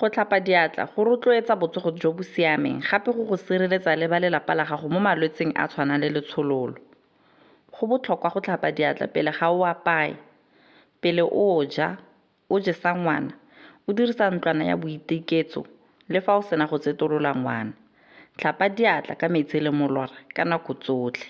Go tlhapa diatla go rotloetsa botsogo jo bo siameng gape go go sireletsa le ba lelapa la gago mo malwetseng a tshwanang le letshololo. Go botlhokwa go tlhapa diatla pele ga o apaya, pele o ja, o jesa ngwana, o dirisa ntlwana ya boiteketso le fa o sena go tsetolola ngwana. Tlhapa diatla ka metsi le molora ka nako tsotlhe.